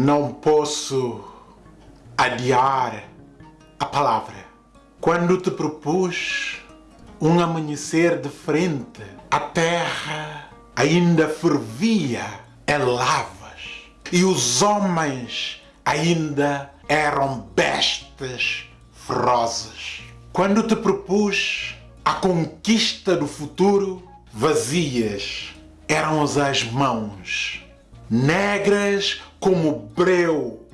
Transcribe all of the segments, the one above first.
Não posso adiar a palavra. Quando te propus um amanhecer de frente, a terra ainda fervia em lavas e os homens ainda eram bestas ferozes. Quando te propus a conquista do futuro, vazias eram as mãos, negras como breu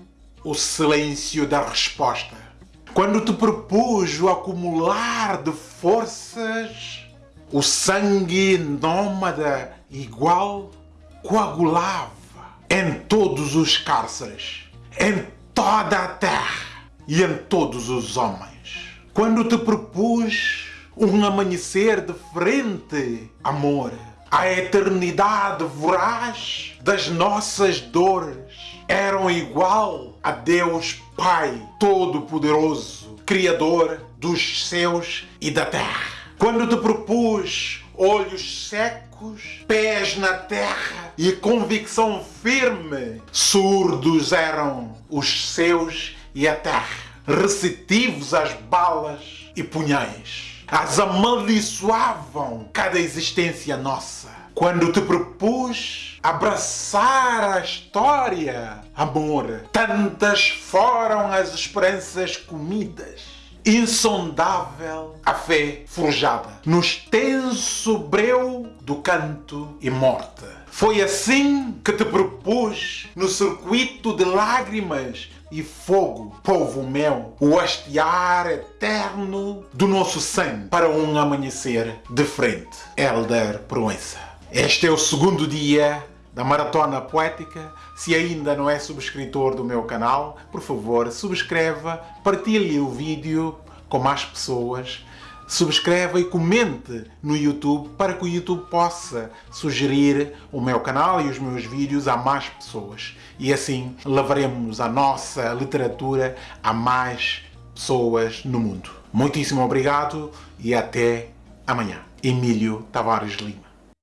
o silêncio da resposta. Quando te propus o acumular de forças, o sangue nômada igual coagulava em todos os cárceres, em toda a terra e em todos os homens. Quando te propus um amanhecer de frente, amor, a eternidade voraz das nossas dores eram igual a Deus Pai Todo-Poderoso, Criador dos céus e da terra. Quando te propus olhos secos, pés na terra e convicção firme, surdos eram os céus e a terra, receptivos às balas e punhais as amaldiçoavam cada existência nossa. Quando te propus abraçar a história, amor, tantas foram as esperanças comidas. Insondável a fé forjada no extenso breu do canto e morte. Foi assim que te propus no circuito de lágrimas e fogo, povo meu, o hastear eterno do nosso sangue para um amanhecer de frente. Elder Proença. Este é o segundo dia da Maratona Poética. Se ainda não é subscritor do meu canal, por favor, subscreva, partilhe o vídeo com mais pessoas subscreva e comente no YouTube para que o YouTube possa sugerir o meu canal e os meus vídeos a mais pessoas. E assim levaremos a nossa literatura a mais pessoas no mundo. Muitíssimo obrigado e até amanhã. Emílio Tavares Lima